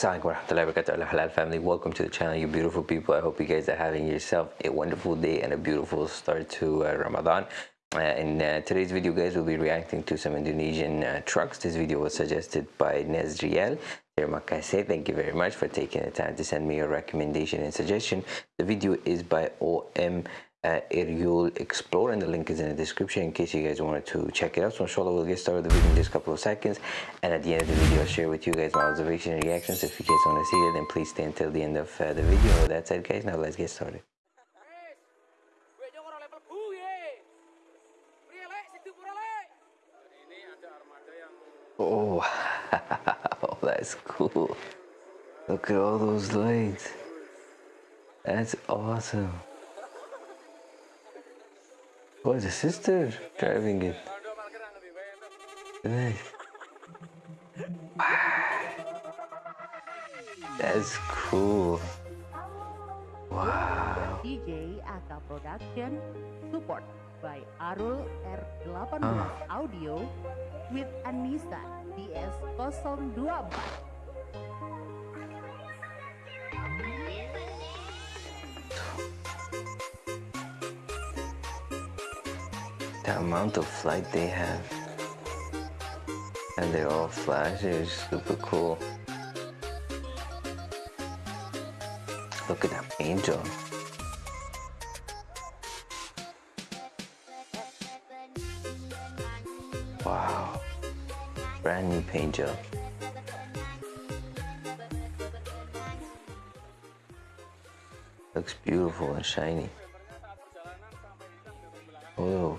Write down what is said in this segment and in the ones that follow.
Assalamualaikum warahmatullahi wabarakatuh halal family. Welcome to the channel you beautiful people. I hope you guys are having yourself a wonderful day and a beautiful start to uh, ramadan. Uh, in uh, today's video guys we'll be reacting to some indonesian uh, trucks. This video was suggested by nezriel. Thank you very much for taking the time to send me your recommendation and suggestion. The video is by om uh, Eriol Explore and the link is in the description in case you guys wanted to check it out. So inshallah we'll get started with the video in just a couple of seconds and at the end of the video I'll share with you guys my observation and reactions. If you guys want to see it then please stay until the end of uh, the video. With that said guys now let's get started. Oh, wow, that's cool. Look at all those lights. That's awesome. Oh, the sister driving it. Nice. That's cool. Wow. DJ Aka Production support by Arul R18 oh. Ah. Audio with Anissa DS024. The amount of light they have. And they're all flashy super cool. Look at that angel. wow. Brand new paint job looks beautiful and shiny. Oh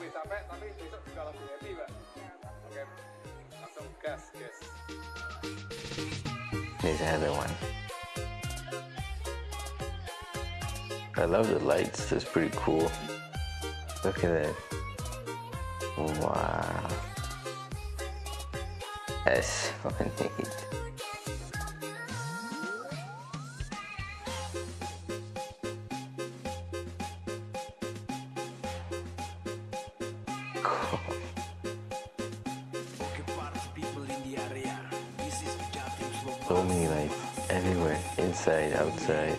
capek tapi besok juga langsung happy mbak oke langsung gas one. I love the lights, that's pretty cool. Look at that. Wow. That's so neat. Outside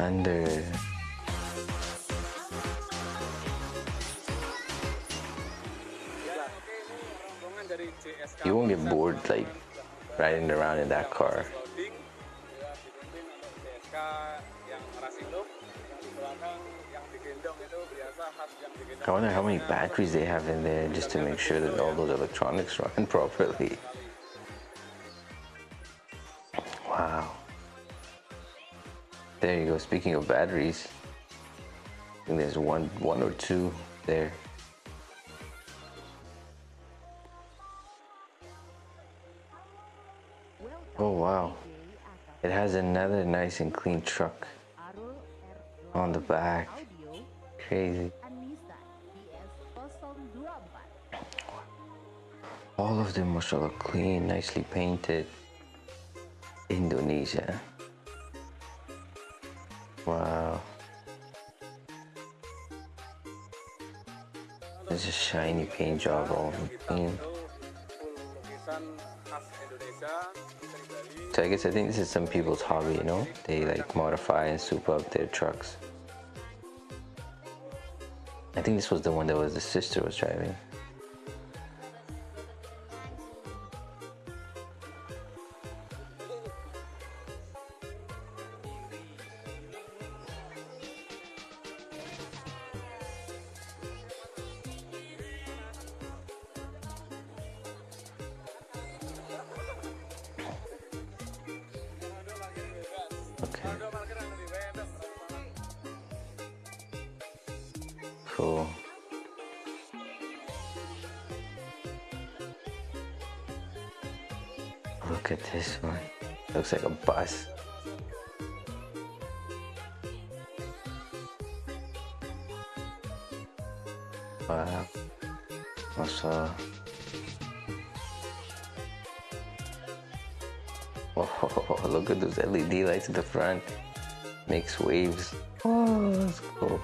under you won't get bored like riding around in that car I wonder how many batteries they have in there just to make sure that all those electronics run properly. There you go. Speaking of batteries, I think there's one, one or two there. Oh wow. It has another nice and clean truck on the back. Crazy. All of them, mashallah, clean, nicely painted. Indonesia. Wow. There's a shiny paint job all clean. So I guess I think this is some people's hobby, you know? They like modify and soup up their trucks. I think this was the one that was the sister was driving. Okay. Cool. Look at this one. Looks like a bus. Wow. Also. Oh, look at those LED lights at the front. Makes waves. Oh, that's cool.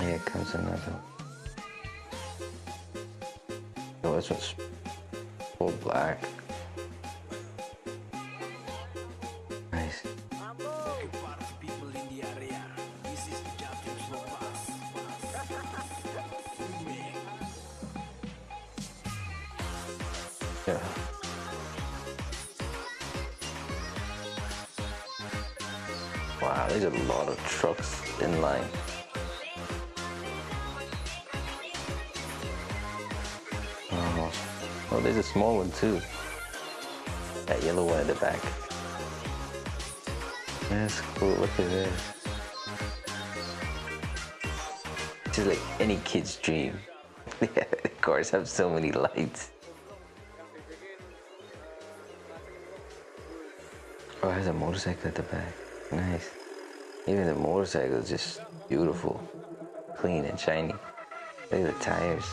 Here comes another. Oh, this one's full black. Wow, there's a lot of trucks in line. Oh, oh there's a small one too. That yellow one at the back. That's cool, look at this. This is like any kid's dream. the cars have so many lights. Oh, it has a motorcycle at the back. Nice. Even the motorcycle is just beautiful. Clean and shiny. Look at the tires.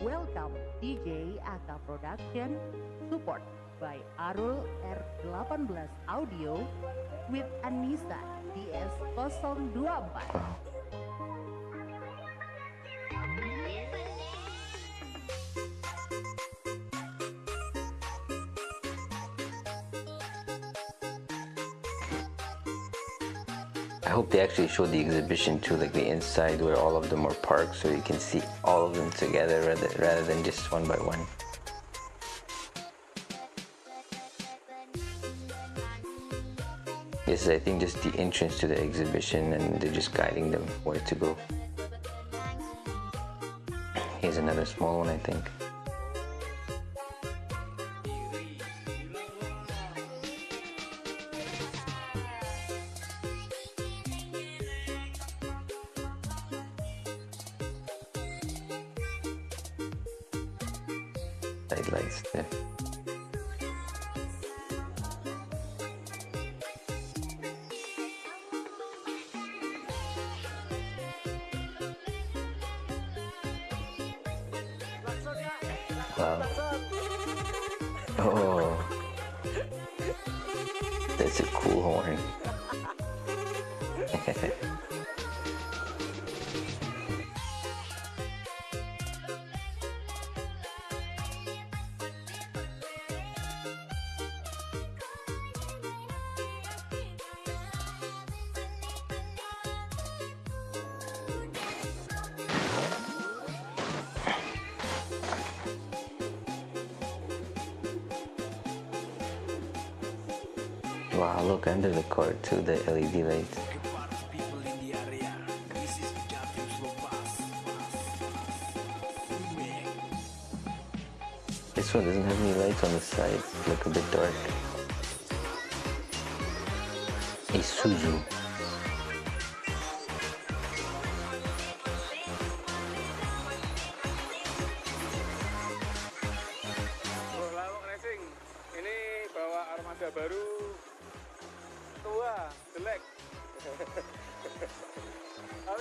Welcome DJ Aka Production support by Arul R18 Audio with Anissa DS024. Wow. Hope they actually show the exhibition too, like the inside where all of them are parked, so you can see all of them together rather, rather than just one by one. This is, I think, just the entrance to the exhibition, and they're just guiding them where to go. Here's another small one, I think. Side lights there. Wow, look under the car too, the LED lights. This one doesn't have any lights on the side. Look a bit dark. Isuzu.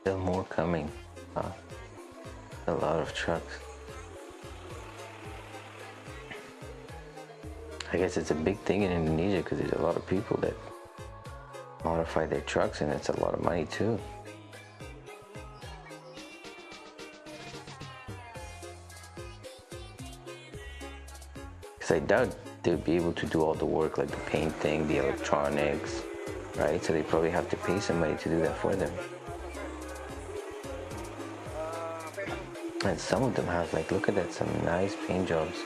Still more coming. Wow. A lot of trucks. I guess it's a big thing in Indonesia because there's a lot of people that modify their trucks and it's a lot of money too. I doubt they'll be able to do all the work like the painting, the electronics, right? So they probably have to pay somebody to do that for them. And some of them have like, look at that, some nice paint jobs,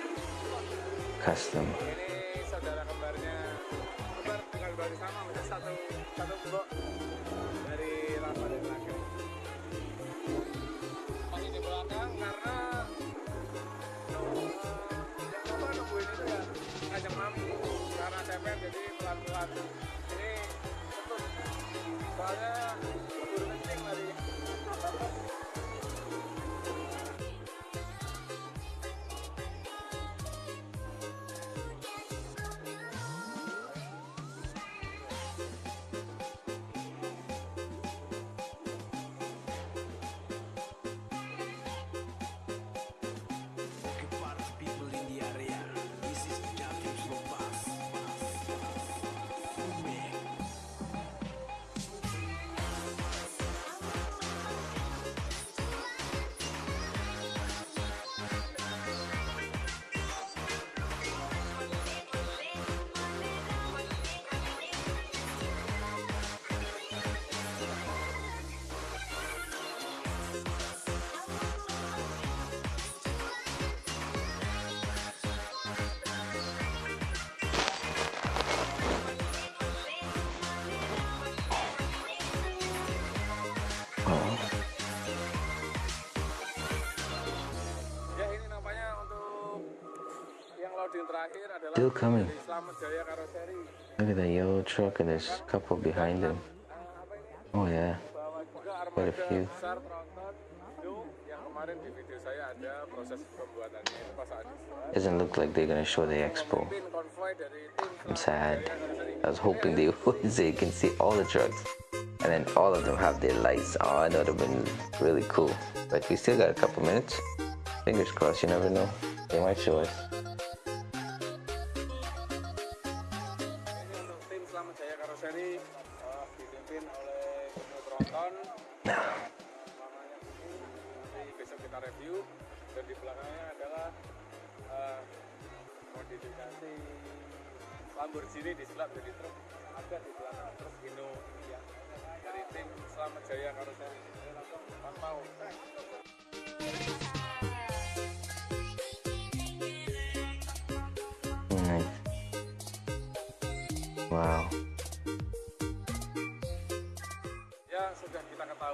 custom. Karena CPM jadi pelan-pelan. Ini betul. Soalnya Still coming. dari Slamet Jaya Karoseri. look at that yellow truck and there's a couple behind them. Oh yeah, Quite a few. besar tronton Indo yang kemarin di video saya ada proses pembuatannya itu pas saat dibuat. doesn't look like they're gonna show the expo. Memimpin konvoy dari tim I'm sad. I was hoping they would so you can see all the trucks and then all of them have their lights on. That would have been really cool. But we still got a couple minutes. Fingers crossed, you never know. They might show us.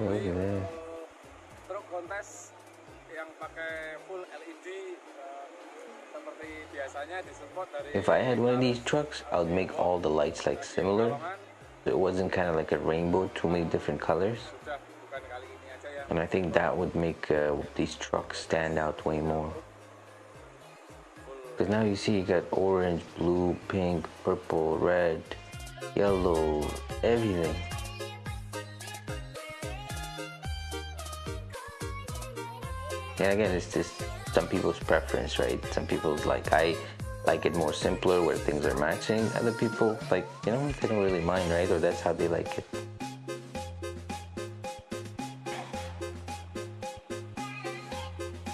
Oh, ketahui look at that. untuk truk kontes yang pakai full LED eh, seperti biasanya disupport dari If I had one of these trucks, I would make all the lights like similar. So it wasn't kind of like a rainbow, too many different colors. sudah bukan kali ini aja yang And I think that would make uh, these trucks stand out way more. Because now you see you got orange, blue, pink, purple, red, yellow, everything. And again, it's just some people's preference, right? Some people's like, I like it more simpler where things are matching. Other people, like, you know, they don't really mind, right? Or that's how they like it.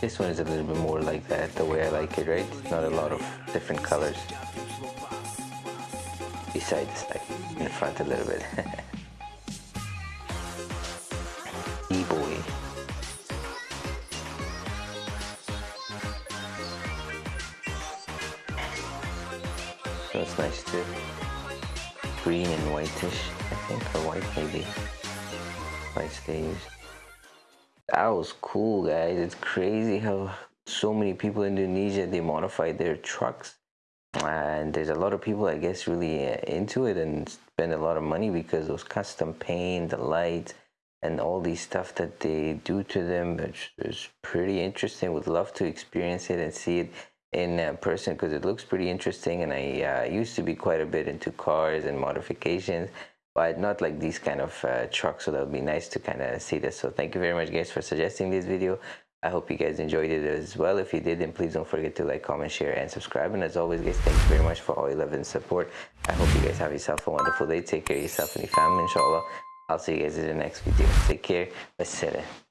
This one is a little bit more like that, the way I like it, right? It's not a lot of different colors. Pass. Besides, like in the front a little bit. nice too. Green and whitish, I think, or white maybe. White staves. That was cool, guys. It's crazy how so many people in Indonesia they modify their trucks, and there's a lot of people, I guess, really uh, into it and spend a lot of money because those custom paint, the lights, and all these stuff that they do to them. It's, it's pretty interesting. Would love to experience it and see it in uh, person because it looks pretty interesting. And I uh, used to be quite a bit into cars and modifications but not like these kind of uh, trucks so that would be nice to kind of see this so thank you very much guys for suggesting this video I hope you guys enjoyed it as well. If you did, then please don't forget to like, comment, share, and subscribe. And as always, guys, thank you very much for all your love and support. I hope you guys have yourself a wonderful day. Take care of yourself and your family, inshallah. I'll see you guys in the next video. Take care. Wassalam.